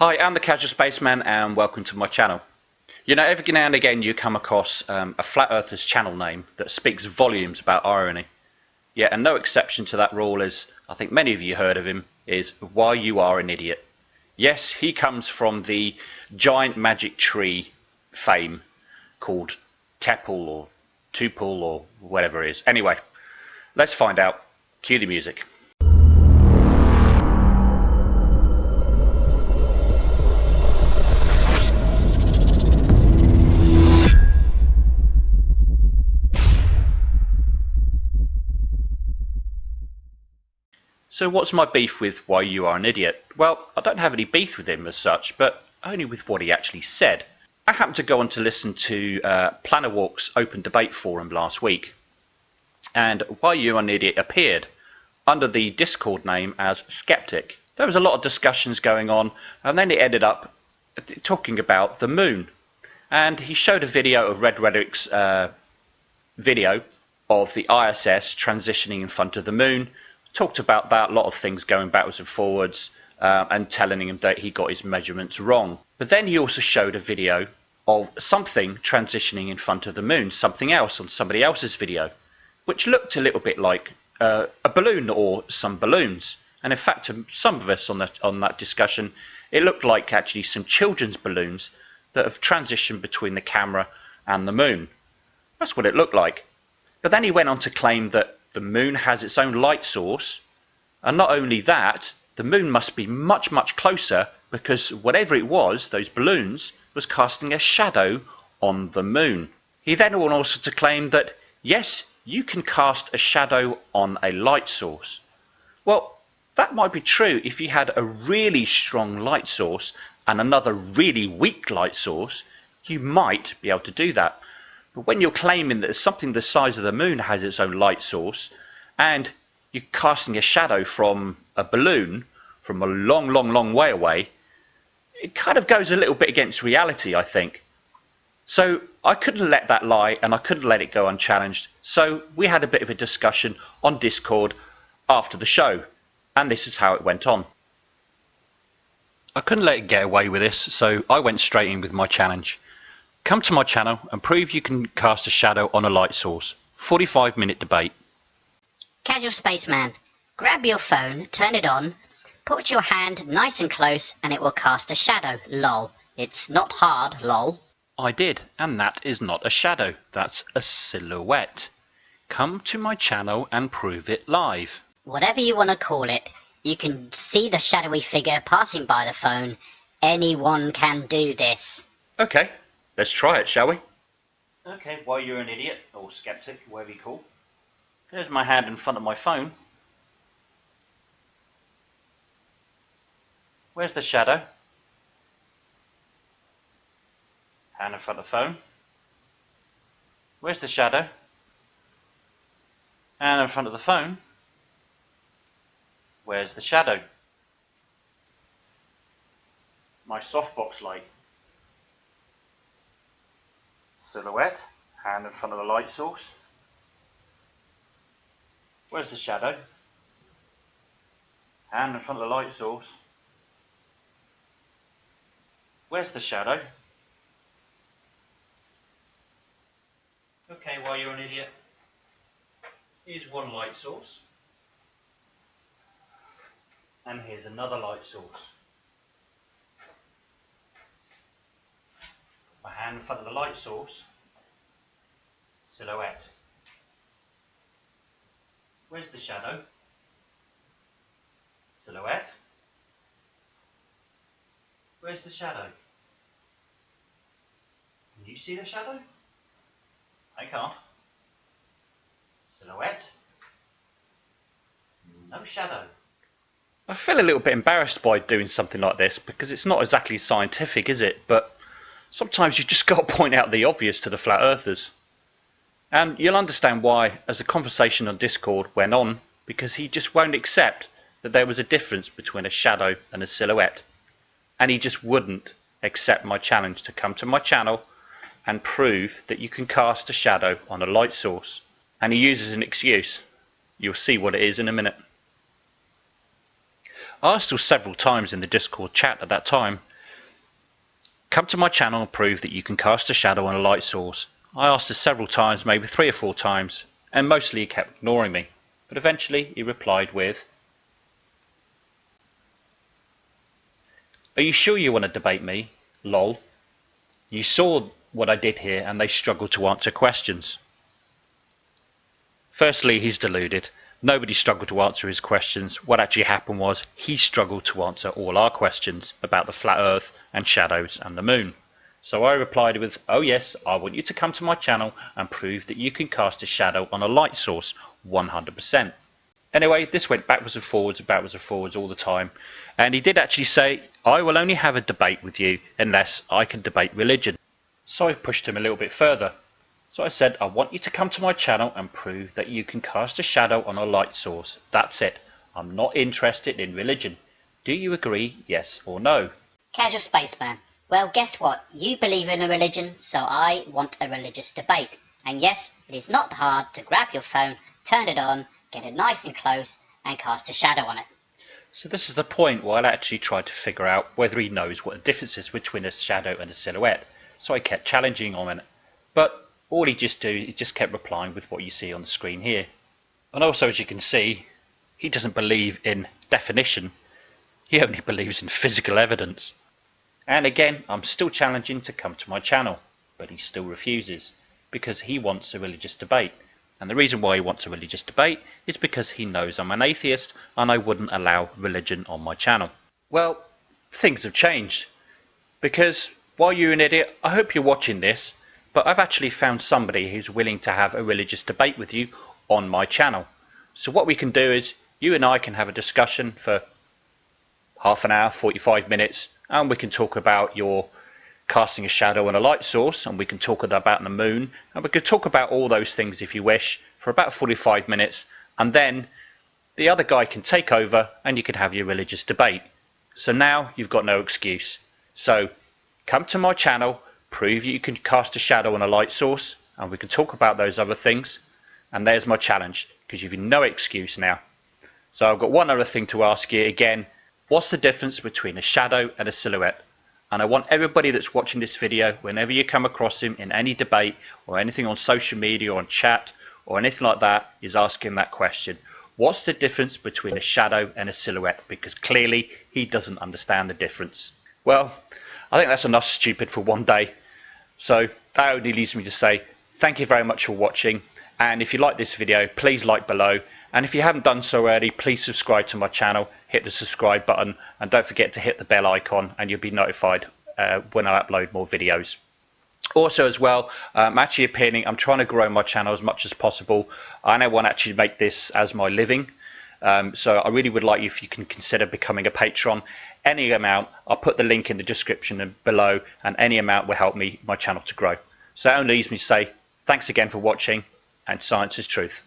Hi, I'm the Casual Spaceman and welcome to my channel. You know, every now and again you come across um, a Flat Earther's channel name that speaks volumes about irony. Yeah, and no exception to that rule is, I think many of you heard of him, is Why You Are an Idiot. Yes, he comes from the giant magic tree fame called Tepal or Tupal or whatever it is. Anyway, let's find out. Cue the music. So what's my beef with why you are an idiot? Well, I don't have any beef with him as such, but only with what he actually said. I happened to go on to listen to uh, Planner Walk's open debate forum last week, and why you are an idiot appeared under the Discord name as Skeptic. There was a lot of discussions going on, and then it ended up talking about the moon. And he showed a video of Red Reddick's uh, video of the ISS transitioning in front of the moon, talked about that, a lot of things going backwards and forwards, uh, and telling him that he got his measurements wrong. But then he also showed a video of something transitioning in front of the moon, something else on somebody else's video, which looked a little bit like uh, a balloon or some balloons. And in fact, to some of us on that on that discussion, it looked like actually some children's balloons that have transitioned between the camera and the moon. That's what it looked like. But then he went on to claim that the moon has its own light source. And not only that, the moon must be much, much closer because whatever it was, those balloons, was casting a shadow on the moon. He then went also to claim that, yes, you can cast a shadow on a light source. Well, that might be true if you had a really strong light source and another really weak light source, you might be able to do that. But when you're claiming that something the size of the moon has its own light source, and you're casting a shadow from a balloon from a long, long, long way away, it kind of goes a little bit against reality, I think. So I couldn't let that lie and I couldn't let it go unchallenged. So we had a bit of a discussion on Discord after the show, and this is how it went on. I couldn't let it get away with this, so I went straight in with my challenge. Come to my channel and prove you can cast a shadow on a light source. 45 minute debate. Casual Spaceman, grab your phone, turn it on, put your hand nice and close and it will cast a shadow, lol. It's not hard, lol. I did, and that is not a shadow, that's a silhouette. Come to my channel and prove it live. Whatever you want to call it, you can see the shadowy figure passing by the phone. Anyone can do this. Okay, Let's try it, shall we? Okay, while you're an idiot, or skeptic, whatever you call. There's my hand in front of my phone. Where's the shadow? Hand in front of the phone. Where's the shadow? Hand in front of the phone. Where's the shadow? My softbox light silhouette, hand in front of the light source. Where's the shadow? Hand in front of the light source. Where's the shadow? Okay, well, you're an idiot, here's one light source. And here's another light source. My hand in front of the light source, silhouette. Where's the shadow? Silhouette. Where's the shadow? Can you see the shadow? I can't. Silhouette. No shadow. I feel a little bit embarrassed by doing something like this because it's not exactly scientific, is it? But sometimes you just got to point out the obvious to the flat earthers. And you'll understand why as the conversation on Discord went on, because he just won't accept that there was a difference between a shadow and a silhouette. And he just wouldn't accept my challenge to come to my channel and prove that you can cast a shadow on a light source. And he uses an excuse. You'll see what it is in a minute. I asked him several times in the Discord chat at that time Come to my channel and prove that you can cast a shadow on a light source. I asked this several times, maybe three or four times, and mostly he kept ignoring me. But eventually he replied with, Are you sure you want to debate me? Lol. You saw what I did here and they struggled to answer questions. Firstly, he's deluded. Nobody struggled to answer his questions. What actually happened was he struggled to answer all our questions about the flat earth and shadows and the moon. So I replied with, oh yes, I want you to come to my channel and prove that you can cast a shadow on a light source 100%. Anyway, this went backwards and forwards, backwards and forwards all the time. And he did actually say, I will only have a debate with you unless I can debate religion. So I pushed him a little bit further. So I said, I want you to come to my channel and prove that you can cast a shadow on a light source. That's it. I'm not interested in religion. Do you agree, yes or no? Casual Spaceman. Well, guess what? You believe in a religion, so I want a religious debate. And yes, it is not hard to grab your phone, turn it on, get it nice and close, and cast a shadow on it. So this is the point where I actually tried to figure out whether he knows what the difference is between a shadow and a silhouette. So I kept challenging him, on it. but all he just do, he just kept replying with what you see on the screen here. And also, as you can see, he doesn't believe in definition. He only believes in physical evidence. And again, I'm still challenging to come to my channel, but he still refuses because he wants a religious debate. And the reason why he wants a religious debate is because he knows I'm an atheist and I wouldn't allow religion on my channel. Well, things have changed because while you're an idiot, I hope you're watching this, but I've actually found somebody who's willing to have a religious debate with you on my channel. So what we can do is you and I can have a discussion for half an hour, 45 minutes, and we can talk about your casting a shadow on a light source, and we can talk about the moon, and we could talk about all those things if you wish for about 45 minutes, and then the other guy can take over and you can have your religious debate. So now you've got no excuse. So come to my channel, prove you can cast a shadow on a light source, and we can talk about those other things. And there's my challenge, because you've no excuse now. So I've got one other thing to ask you again. What's the difference between a shadow and a silhouette? And I want everybody that's watching this video, whenever you come across him in any debate or anything on social media or on chat or anything like that, is asking that question. What's the difference between a shadow and a silhouette? Because clearly he doesn't understand the difference. Well, I think that's enough stupid for one day. So that only leaves me to say thank you very much for watching. And if you like this video, please like below. And if you haven't done so already, please subscribe to my channel, hit the subscribe button, and don't forget to hit the bell icon and you'll be notified uh, when I upload more videos. Also as well, I'm um, actually appearing, I'm trying to grow my channel as much as possible. I now want to actually make this as my living. Um, so I really would like you if you can consider becoming a patron. Any amount, I'll put the link in the description below, and any amount will help me my channel to grow. So it only leaves me to say thanks again for watching, and science is truth.